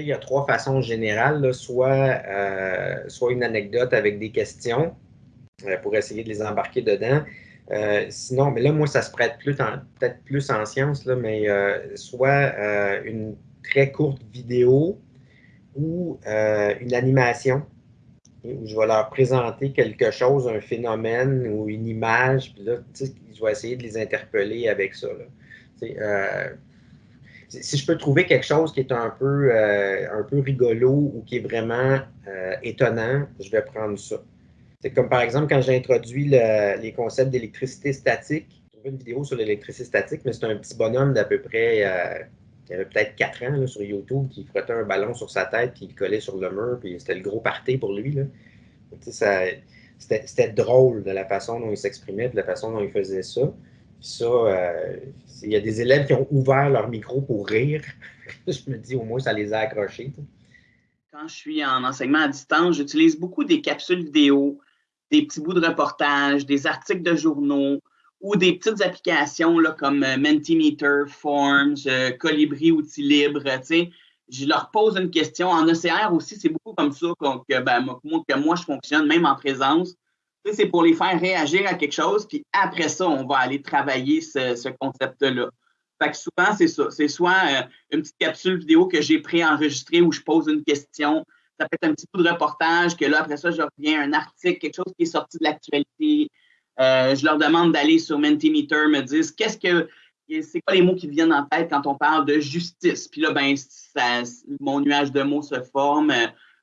il y a trois façons générales, soit, soit une anecdote avec des questions pour essayer de les embarquer dedans. sinon, mais là, moi, ça se prête peut-être plus en sciences, là, mais soit une très courte vidéo ou une animation où je vais leur présenter quelque chose, un phénomène ou une image, puis là, je vais essayer de les interpeller avec ça. Euh, si je peux trouver quelque chose qui est un peu, euh, un peu rigolo ou qui est vraiment euh, étonnant, je vais prendre ça. C'est comme par exemple quand j'ai introduit les concepts d'électricité statique. J'ai trouvé une vidéo sur l'électricité statique, mais c'est un petit bonhomme d'à peu près qui avait peut-être 4 ans sur YouTube, qui frottait un ballon sur sa tête, puis il collait sur le mur, puis c'était le gros party pour lui. C'était drôle de la façon dont il s'exprimait, de la façon dont il faisait ça. Ça, euh, il y a des élèves qui ont ouvert leur micro pour rire. je me dis, au moins, ça les a accrochés. Quand je suis en enseignement à distance, j'utilise beaucoup des capsules vidéo, des petits bouts de reportage, des articles de journaux, ou des petites applications là, comme euh, Mentimeter, Forms, euh, Colibri, Outils Libres. Je leur pose une question. En ECR aussi, c'est beaucoup comme ça que, ben, moi, que moi, je fonctionne, même en présence. C'est pour les faire réagir à quelque chose, puis après ça, on va aller travailler ce, concept-là. Fait que souvent, c'est ça. C'est soit euh, une petite capsule vidéo que j'ai préenregistrée où je pose une question. Ça peut être un petit peu de reportage, que là, après ça, je reviens un article, quelque chose qui est sorti de l'actualité. Euh, je leur demande d'aller sur Mentimeter, me disent qu'est-ce que c'est quoi les mots qui viennent en tête quand on parle de justice? Puis là, ben, mon nuage de mots se forme.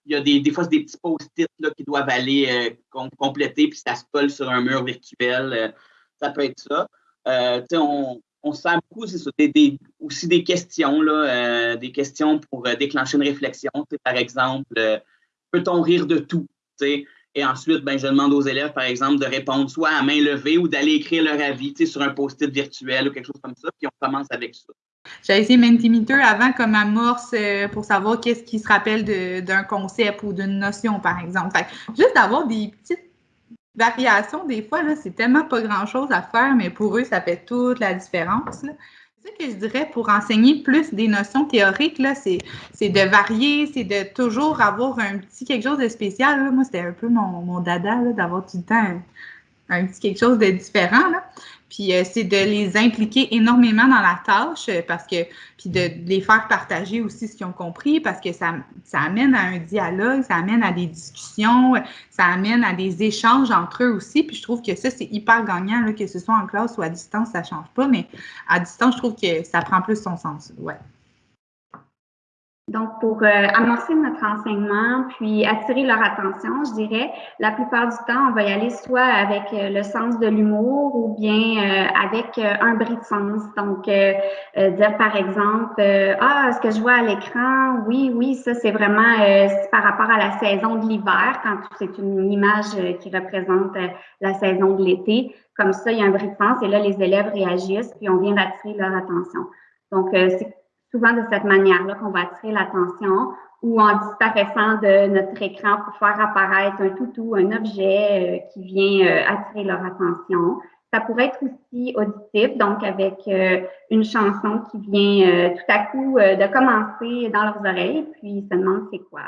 Il y a des, des fois, des petits post-it qui doivent aller euh, compléter, puis ça se colle sur un mur virtuel. Euh, ça peut être ça. on, on sent beaucoup, c'est ça, des, aussi des questions, là, des questions pour déclencher une réflexion. Par exemple, peut-on rire de tout? Et ensuite, ben, je demande aux élèves, par exemple, de répondre soit à main levée ou d'aller écrire leur avis sur un post-it virtuel ou quelque chose comme ça, puis on commence avec ça. J'ai essayé Mentimeter avant comme amorce euh, pour savoir qu'est-ce qui se rappelle d'un concept ou d'une notion, par exemple. juste d'avoir des petites variations, des fois, c'est tellement pas grand-chose à faire, mais pour eux, ça fait toute la différence. Ce que je dirais pour enseigner plus des notions théoriques, c'est, de varier, c'est de toujours avoir un petit quelque chose de spécial. Moi, c'était un peu mon, mon dada d'avoir tout le temps un, petit quelque chose de différent. Là. Puis euh, c'est de les impliquer énormément dans la tâche euh, parce que, puis de, les faire partager aussi ce qu'ils ont compris parce que ça, ça amène à un dialogue, ça amène à des discussions, ça amène à des échanges entre eux aussi. Puis je trouve que ça, c'est hyper gagnant, là, que ce soit en classe ou à distance, ça change pas, mais à distance, je trouve que ça prend plus son sens. Ouais. Donc, pour euh, amorcer notre enseignement, puis attirer leur attention, je dirais, la plupart du temps, on va y aller soit avec euh, le sens de l'humour ou bien euh, avec un bris de sens. Donc, dire par exemple, ah, ce que je vois à l'écran, oui, oui, ça c'est vraiment par rapport à la saison de l'hiver, quand c'est une image qui représente la saison de l'été. Comme ça, il y a un bris de sens et là, les élèves réagissent, puis on vient d'attirer leur attention. Donc, c'est souvent de cette manière-là qu'on va attirer l'attention ou en disparaissant de notre écran pour faire apparaître un toutou, un objet euh, qui vient euh, attirer leur attention. Ça pourrait être aussi auditif, donc avec euh, une chanson qui vient tout à coup de commencer dans leurs oreilles, puis ils se demandent c'est quoi.